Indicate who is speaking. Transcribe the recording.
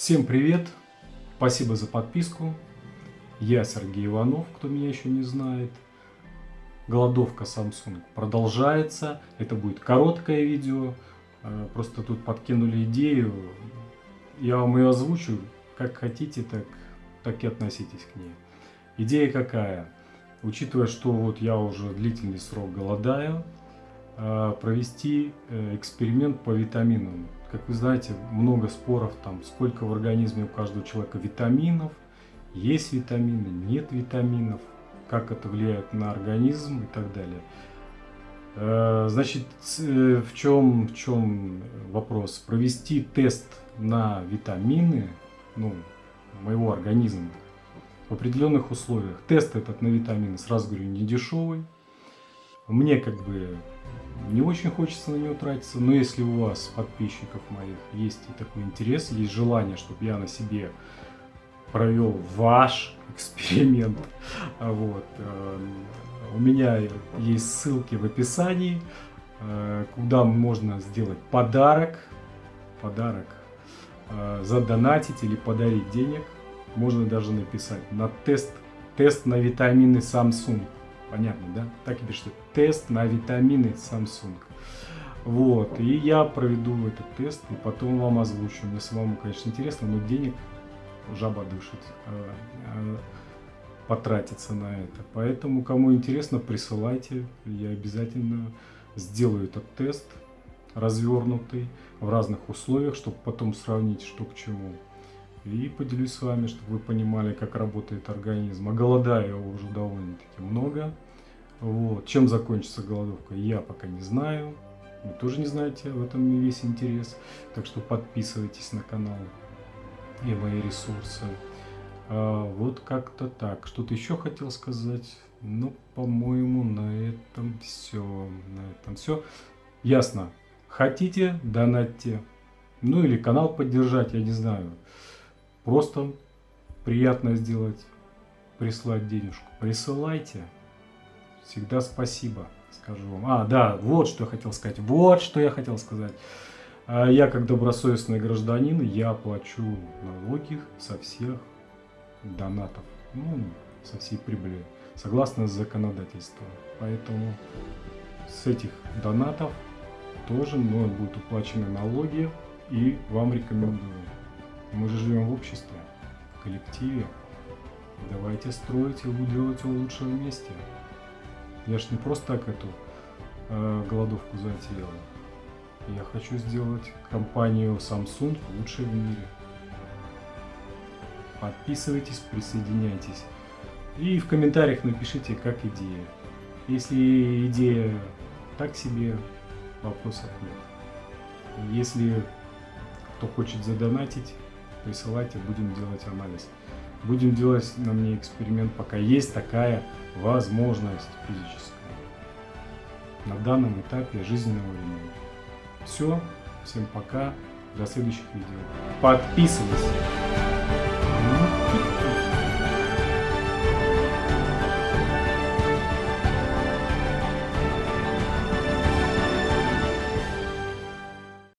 Speaker 1: Всем привет! Спасибо за подписку. Я Сергей Иванов, кто меня еще не знает. Голодовка Samsung продолжается. Это будет короткое видео. Э, просто тут подкинули идею. Я вам ее озвучу. Как хотите, так, так и относитесь к ней. Идея какая? Учитывая, что вот я уже длительный срок голодаю, э, провести э, эксперимент по витаминам как вы знаете, много споров, там, сколько в организме у каждого человека витаминов, есть витамины, нет витаминов, как это влияет на организм и так далее. Э, значит, э, в чем, в чем вопрос? Провести тест на витамины ну, моего организма в определенных условиях. Тест этот на витамины, сразу говорю, не дешевый. Мне как бы не очень хочется на него тратиться, но если у вас, подписчиков моих, есть такой интерес, есть желание, чтобы я на себе провел ваш эксперимент, вот, э, у меня есть ссылки в описании, э, куда можно сделать подарок, подарок, э, задонатить или подарить денег, можно даже написать на тест, тест на витамины Samsung Понятно, да? Так и пишите. Тест на витамины Samsung. Вот. И я проведу этот тест и потом вам озвучу. Мне самому, конечно, интересно, но денег жаба дышит. А, а, потратиться на это. Поэтому, кому интересно, присылайте. Я обязательно сделаю этот тест развернутый в разных условиях, чтобы потом сравнить, что к чему. И поделюсь с вами, чтобы вы понимали, как работает организм. А голодаю уже довольно-таки много. Вот. Чем закончится голодовка, я пока не знаю. Вы тоже не знаете, в этом и весь интерес. Так что подписывайтесь на канал и мои ресурсы. А, вот как-то так. Что-то еще хотел сказать. Ну, по-моему, на этом все. На этом все. Ясно. Хотите, донатьте. Ну или канал поддержать, я не знаю. Просто приятно сделать, прислать денежку. Присылайте. Всегда спасибо, скажу вам. А, да, вот что я хотел сказать. Вот что я хотел сказать. А, я, как добросовестный гражданин, я плачу налоги со всех донатов. Ну, со всей прибыли. Согласно законодательству. Поэтому с этих донатов тоже мной будут уплачены налоги. И вам рекомендую. Мы же живем в обществе, в коллективе. Давайте строить и делать его лучшего месте. Я ж не просто так эту э, голодовку затеял. Я хочу сделать компанию Samsung лучшей в мире. Подписывайтесь, присоединяйтесь. И в комментариях напишите, как идея. Если идея так себе, вопросов нет. Если кто хочет задонатить, присылайте, будем делать анализ. Будем делать на мне эксперимент, пока есть такая возможность физическая. На данном этапе жизненного времени. Все, всем пока, до следующих видео. Подписывайся!